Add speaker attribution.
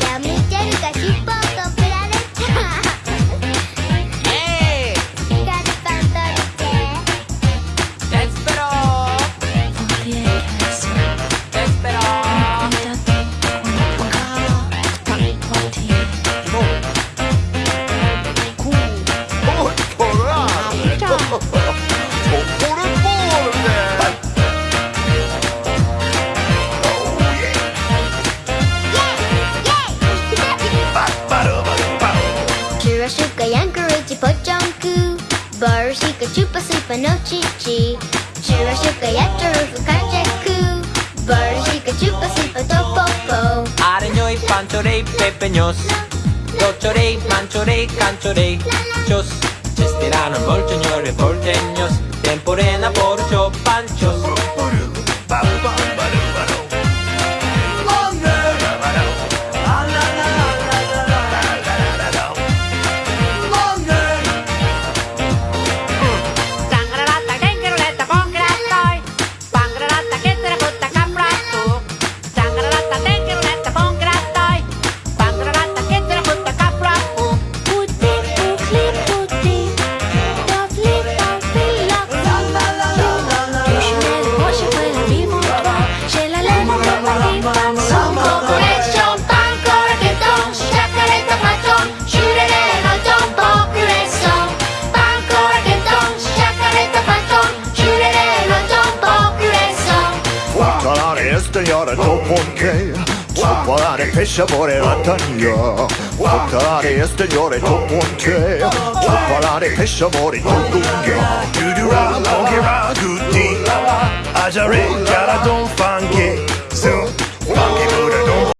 Speaker 1: Yummy, Jerry, Cachito.
Speaker 2: Barasuka, Yankaroochie, Pochonku Barasuka, Chupa, Supa, no Chichi Chirasuka, Yacharufu, Kajaku Barasuka, Chupa, Supa, Topopo.
Speaker 1: Areñoy, Panchorey, Pepeños Dochorey, Manchorey, Canchorey Chos, Chesterano, Molchoñor, Porteños Temporena,
Speaker 2: Porchop
Speaker 3: Chocolate pesciamore la taglia Chocolate este göra toponke Chocolate pesciamore toponke
Speaker 4: Dudura, monkey, gutti Ajare, cara, don